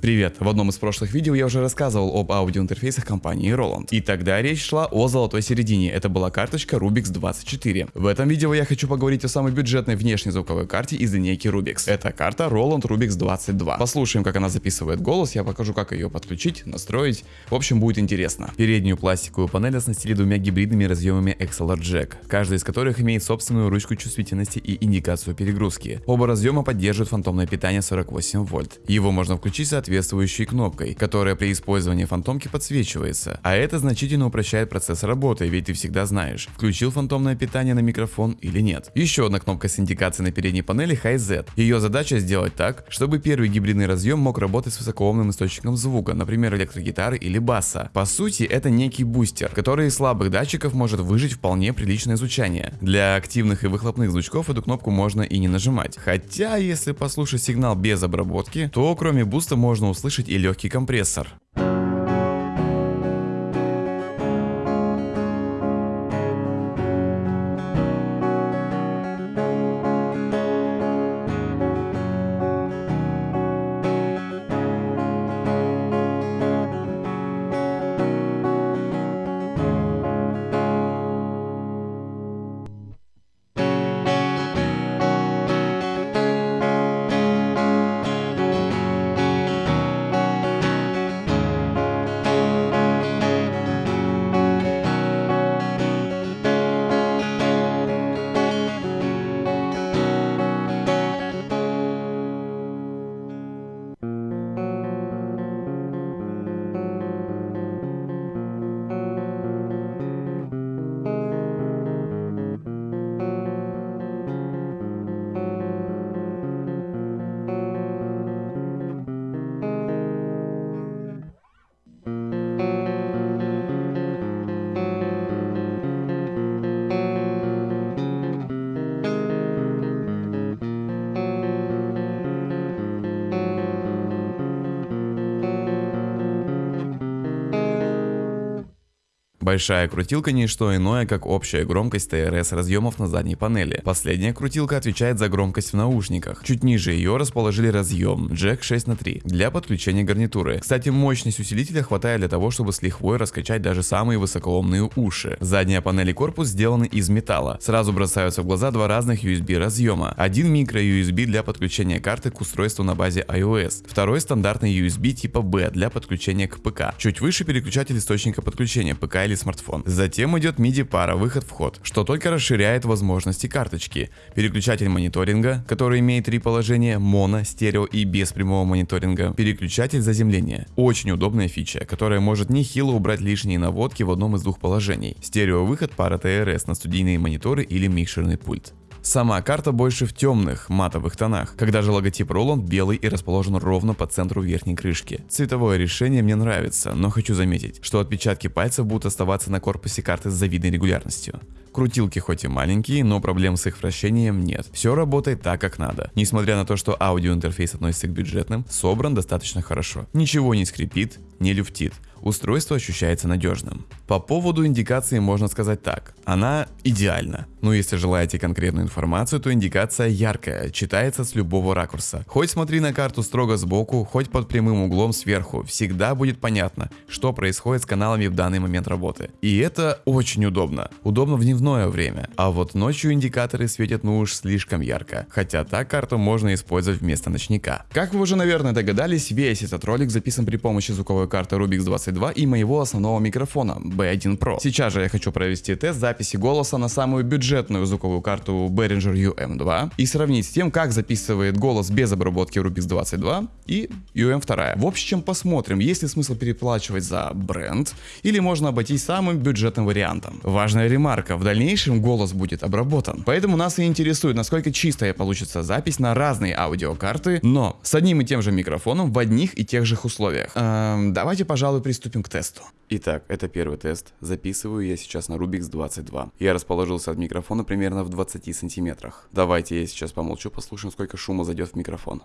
Привет! В одном из прошлых видео я уже рассказывал об аудиоинтерфейсах компании Roland. И тогда речь шла о золотой середине, это была карточка Rubix 24. В этом видео я хочу поговорить о самой бюджетной внешней звуковой карте из линейки Rubix. Это карта Roland Rubix 22. Послушаем, как она записывает голос, я покажу, как ее подключить, настроить. В общем, будет интересно. Переднюю пластиковую панель оснастили двумя гибридными разъемами XLR Jack, каждый из которых имеет собственную ручку чувствительности и индикацию перегрузки. Оба разъема поддерживают фантомное питание 48 вольт. Его можно включить соответственно соответствующей кнопкой, которая при использовании фантомки подсвечивается. А это значительно упрощает процесс работы, ведь ты всегда знаешь, включил фантомное питание на микрофон или нет. Еще одна кнопка с индикацией на передней панели Hi-Z. Ее задача сделать так, чтобы первый гибридный разъем мог работать с высокоомным источником звука, например электрогитары или баса. По сути, это некий бустер, который из слабых датчиков может выжить вполне приличное звучание. Для активных и выхлопных звучков эту кнопку можно и не нажимать. Хотя, если послушать сигнал без обработки, то кроме буста можно можно услышать и легкий компрессор. Большая крутилка не что иное, как общая громкость ТРС разъемов на задней панели. Последняя крутилка отвечает за громкость в наушниках. Чуть ниже ее расположили разъем Jack 6 на 3 для подключения гарнитуры. Кстати, мощность усилителя хватает для того, чтобы с лихвой раскачать даже самые высокоомные уши. Задняя панель и корпус сделаны из металла. Сразу бросаются в глаза два разных USB разъема. Один микро USB для подключения карты к устройству на базе iOS. Второй стандартный USB типа B для подключения к ПК. Чуть выше переключатель источника подключения ПК или смартфон. Затем идет MIDI пара выход-вход, что только расширяет возможности карточки. Переключатель мониторинга, который имеет три положения, моно, стерео и без прямого мониторинга. Переключатель заземления. Очень удобная фича, которая может нехило убрать лишние наводки в одном из двух положений. Стерео выход пара ТРС на студийные мониторы или микшерный пульт. Сама карта больше в темных, матовых тонах, когда же логотип Roland белый и расположен ровно по центру верхней крышки. Цветовое решение мне нравится, но хочу заметить, что отпечатки пальцев будут оставаться на корпусе карты с завидной регулярностью. Крутилки хоть и маленькие, но проблем с их вращением нет. Все работает так, как надо. Несмотря на то, что аудиоинтерфейс относится к бюджетным, собран достаточно хорошо. Ничего не скрипит, не люфтит устройство ощущается надежным. По поводу индикации можно сказать так, она идеальна. Но если желаете конкретную информацию, то индикация яркая, читается с любого ракурса. Хоть смотри на карту строго сбоку, хоть под прямым углом сверху, всегда будет понятно, что происходит с каналами в данный момент работы. И это очень удобно. Удобно в дневное время. А вот ночью индикаторы светят ну уж слишком ярко. Хотя так карту можно использовать вместо ночника. Как вы уже наверное догадались, весь этот ролик записан при помощи звуковой карты Rubix 20 22 и моего основного микрофона B1 Pro. Сейчас же я хочу провести тест записи голоса на самую бюджетную звуковую карту Behringer UM2 и сравнить с тем, как записывает голос без обработки Rubix 22 и UM2. В общем, посмотрим, есть ли смысл переплачивать за бренд или можно обойтись самым бюджетным вариантом. Важная ремарка, в дальнейшем голос будет обработан. Поэтому нас и интересует, насколько чистая получится запись на разные аудиокарты, но с одним и тем же микрофоном в одних и тех же условиях. Эм, давайте, пожалуй, приступим приступим к тесту. Итак, это первый тест. Записываю я сейчас на Rubix 22. Я расположился от микрофона примерно в 20 сантиметрах. Давайте я сейчас помолчу, послушаем, сколько шума зайдет в микрофон.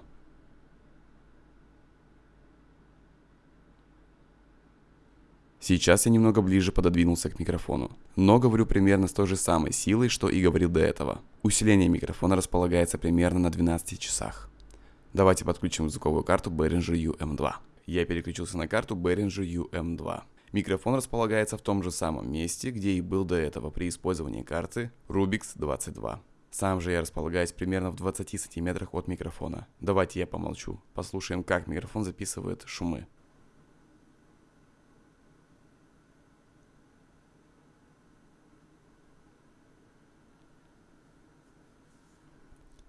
Сейчас я немного ближе пододвинулся к микрофону, но говорю примерно с той же самой силой, что и говорил до этого. Усиление микрофона располагается примерно на 12 часах. Давайте подключим звуковую карту Behringer UM2. Я переключился на карту Behringer UM2. Микрофон располагается в том же самом месте, где и был до этого при использовании карты Rubix 22. Сам же я располагаюсь примерно в 20 сантиметрах от микрофона. Давайте я помолчу, послушаем, как микрофон записывает шумы.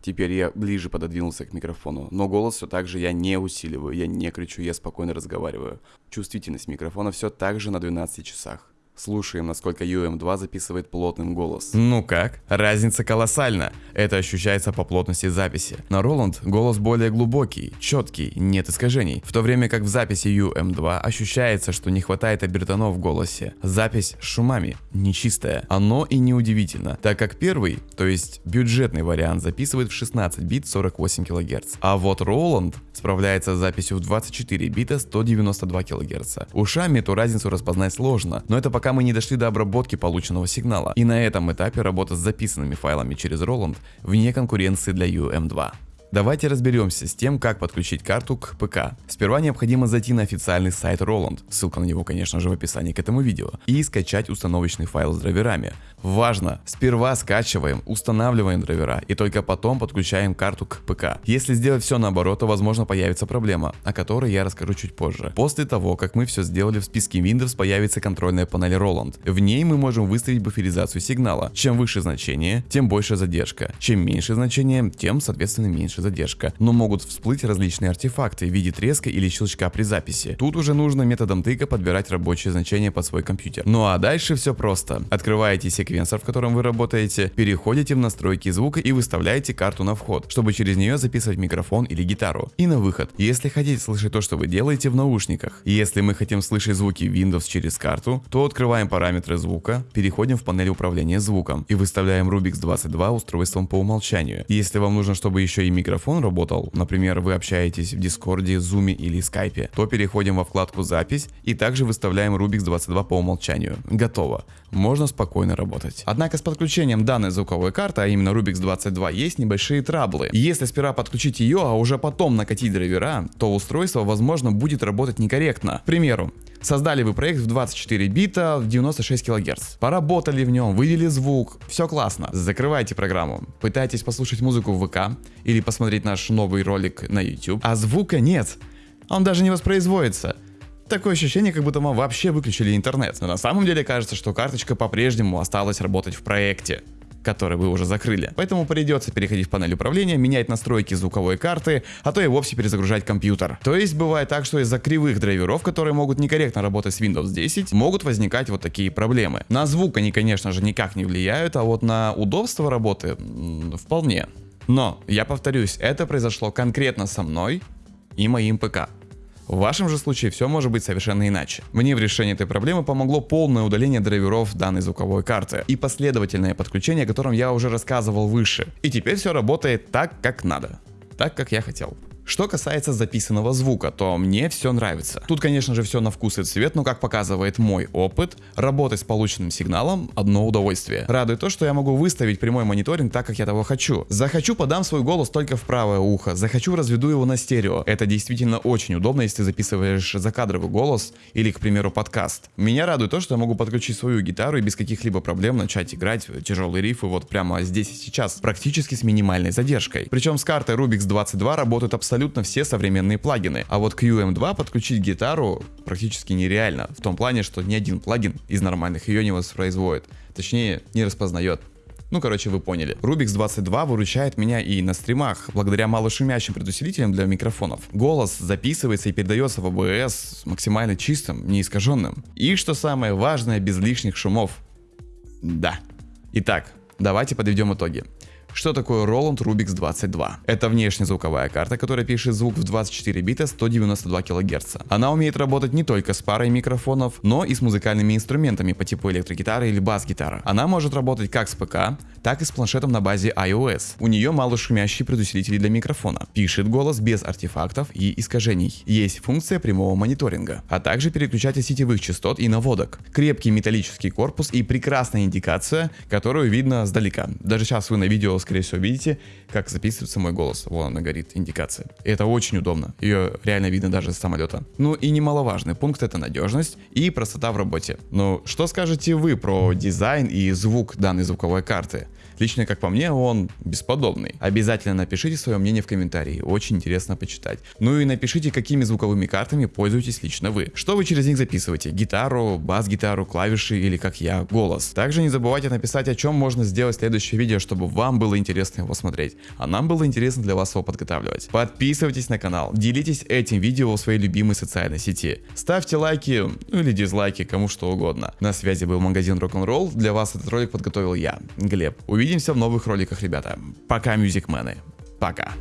Теперь я ближе пододвинулся к микрофону, но голос все так же я не усиливаю, я не кричу, я спокойно разговариваю. Чувствительность микрофона все так же на 12 часах. Слушаем, насколько UM2 записывает плотным голос. Ну как? Разница колоссальна. Это ощущается по плотности записи. На Roland голос более глубокий, четкий, нет искажений. В то время как в записи UM2 ощущается, что не хватает обертонов в голосе. Запись с шумами, нечистая. Оно и неудивительно, так как первый, то есть бюджетный вариант записывает в 16 бит 48 кГц. А вот Roland справляется с записью в 24 бита 192 кГц. Ушами эту разницу распознать сложно, но это пока мы не дошли до обработки полученного сигнала. И на этом этапе работа с записанными файлами через Roland вне конкуренции для UM2. Давайте разберемся с тем, как подключить карту к ПК. Сперва необходимо зайти на официальный сайт Roland, ссылка на него, конечно же, в описании к этому видео, и скачать установочный файл с драйверами. Важно, сперва скачиваем, устанавливаем драйвера и только потом подключаем карту к ПК. Если сделать все наоборот, то возможно появится проблема, о которой я расскажу чуть позже. После того, как мы все сделали, в списке Windows появится контрольная панель Roland. В ней мы можем выставить буферизацию сигнала. Чем выше значение, тем больше задержка. Чем меньше значение, тем соответственно меньше задержка. Но могут всплыть различные артефакты в виде треска или щелчка при записи. Тут уже нужно методом тыка подбирать рабочее значение под свой компьютер. Ну а дальше все просто. Открываете секвенсор в котором вы работаете, переходите в настройки звука и выставляете карту на вход, чтобы через нее записывать микрофон или гитару. И на выход, если хотите слышать то, что вы делаете в наушниках. Если мы хотим слышать звуки Windows через карту, то открываем параметры звука, переходим в панель управления звуком и выставляем Rubix 22 устройством по умолчанию. Если вам нужно, чтобы еще и микрофон работал, например, вы общаетесь в Дискорде, Zoom или Skype, то переходим во вкладку запись и также выставляем Rubix 22 по умолчанию. Готово. Можно спокойно работать. Однако с подключением данной звуковой карты, а именно Rubix 22, есть небольшие траблы. Если сперва подключить ее, а уже потом накатить драйвера, то устройство возможно будет работать некорректно. К примеру, Создали вы проект в 24 бита в 96 кГц. Поработали в нем, вывели звук, все классно. Закрывайте программу. Пытайтесь послушать музыку в ВК или посмотреть наш новый ролик на YouTube, а звука нет. Он даже не воспроизводится. Такое ощущение, как будто мы вообще выключили интернет. Но на самом деле кажется, что карточка по-прежнему осталась работать в проекте который вы уже закрыли. Поэтому придется переходить в панель управления, менять настройки звуковой карты, а то и вовсе перезагружать компьютер. То есть бывает так, что из-за кривых драйверов, которые могут некорректно работать с Windows 10, могут возникать вот такие проблемы. На звук они, конечно же, никак не влияют, а вот на удобство работы вполне. Но, я повторюсь, это произошло конкретно со мной и моим ПК. В вашем же случае все может быть совершенно иначе. Мне в решении этой проблемы помогло полное удаление драйверов данной звуковой карты и последовательное подключение, о котором я уже рассказывал выше. И теперь все работает так, как надо. Так, как я хотел. Что касается записанного звука, то мне все нравится. Тут, конечно же, все на вкус и цвет, но как показывает мой опыт, работать с полученным сигналом одно удовольствие. Радует то, что я могу выставить прямой мониторинг так, как я того хочу. Захочу, подам свой голос только в правое ухо, захочу, разведу его на стерео. Это действительно очень удобно, если записываешь закадровый голос или, к примеру, подкаст. Меня радует то, что я могу подключить свою гитару и без каких-либо проблем начать играть тяжелые рифы вот прямо здесь и сейчас, практически с минимальной задержкой. Причем с картой Rubix 22 работают абсолютно абсолютно все современные плагины. А вот к UM2 подключить гитару практически нереально. В том плане, что ни один плагин из нормальных ее не воспроизводит. Точнее, не распознает. Ну, короче, вы поняли. Rubix 22 выручает меня и на стримах, благодаря малошумящим предусилителям для микрофонов. Голос записывается и передается в OBS максимально чистым, неискаженным. И что самое важное, без лишних шумов. Да. Итак, давайте подведем итоги. Что такое Roland Rubix 22? Это внешняя звуковая карта, которая пишет звук в 24 бита 192 кГц. Она умеет работать не только с парой микрофонов, но и с музыкальными инструментами по типу электрогитары или бас-гитара. Она может работать как с ПК, так и с планшетом на базе iOS. У нее мало шумящие предусилители для микрофона. Пишет голос без артефактов и искажений. Есть функция прямого мониторинга, а также переключатель сетевых частот и наводок. Крепкий металлический корпус и прекрасная индикация, которую видно сдалека. Даже сейчас вы на видео скорее всего, видите, как записывается мой голос. Вон она горит, индикация. И это очень удобно. Ее реально видно даже с самолета. Ну и немаловажный пункт это надежность и простота в работе. Ну, что скажете вы про дизайн и звук данной звуковой карты? Лично, как по мне, он бесподобный. Обязательно напишите свое мнение в комментарии, очень интересно почитать. Ну и напишите, какими звуковыми картами пользуетесь лично вы. Что вы через них записываете? Гитару, бас-гитару, клавиши или, как я, голос. Также не забывайте написать, о чем можно сделать следующее видео, чтобы вам было интересно его смотреть, а нам было интересно для вас его подготавливать. Подписывайтесь на канал, делитесь этим видео в своей любимой социальной сети. Ставьте лайки, ну или дизлайки, кому что угодно. На связи был магазин Rock'n'Roll, для вас этот ролик подготовил я, Глеб. Увидимся в новых роликах, ребята. Пока, мюзикмены. Пока.